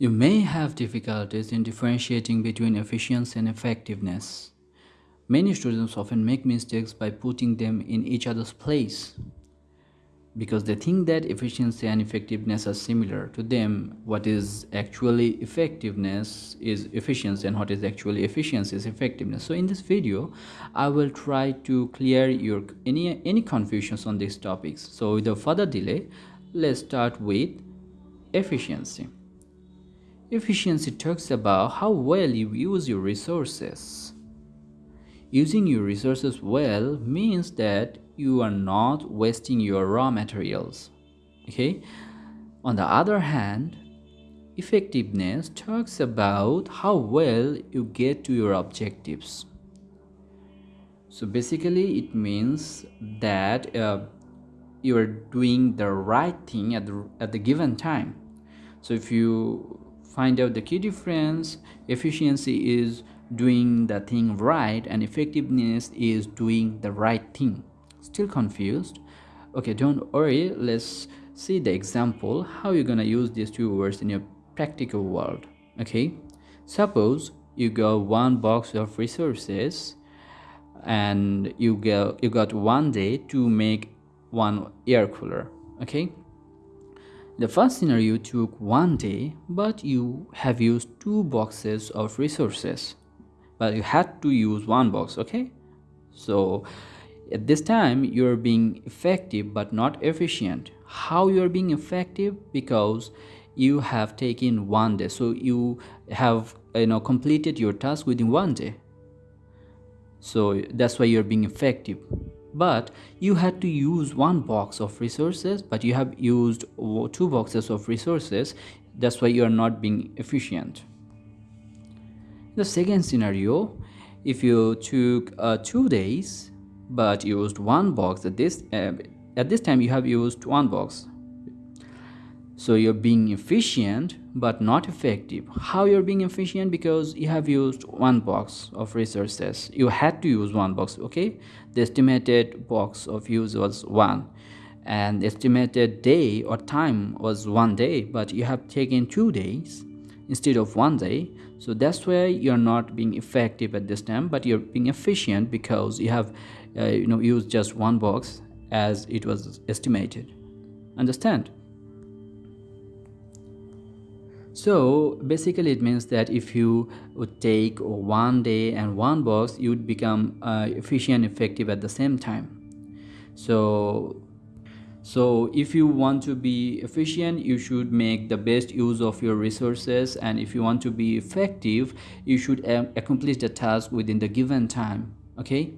You may have difficulties in differentiating between efficiency and effectiveness. Many students often make mistakes by putting them in each other's place because they think that efficiency and effectiveness are similar to them. What is actually effectiveness is efficiency and what is actually efficiency is effectiveness. So in this video i will try to clear your any any confusions on these topics. So without further delay let's start with efficiency Efficiency talks about how well you use your resources. Using your resources well means that you are not wasting your raw materials. Okay? On the other hand, effectiveness talks about how well you get to your objectives. So basically, it means that uh, you are doing the right thing at the, at the given time. So if you find out the key difference efficiency is doing the thing right and effectiveness is doing the right thing. Still confused? Okay don't worry. Let's see the example. How you're gonna use these two words in your practical world? Okay suppose you got one box of resources and you get you got one day to make one air cooler. Okay the first scenario took one day, but you have used two boxes of resources. But you had to use one box, okay? So at this time, you're being effective but not efficient. How you're being effective? Because you have taken one day. So you have you know completed your task within one day. So that's why you're being effective but you had to use one box of resources but you have used two boxes of resources. That's why you are not being efficient. The second scenario if you took uh, two days but used one box at this uh, at this time you have used one box so you're being efficient but not effective. How you're being efficient? Because you have used one box of resources. You had to use one box okay? The estimated box of use was one. And estimated day or time was one day but you have taken two days instead of one day. So that's why you're not being effective at this time but you're being efficient because you have uh, you know used just one box as it was estimated. Understand so basically it means that if you would take one day and one box you would become uh, efficient and effective at the same time. So so if you want to be efficient you should make the best use of your resources. And if you want to be effective you should accomplish the task within the given time. Okay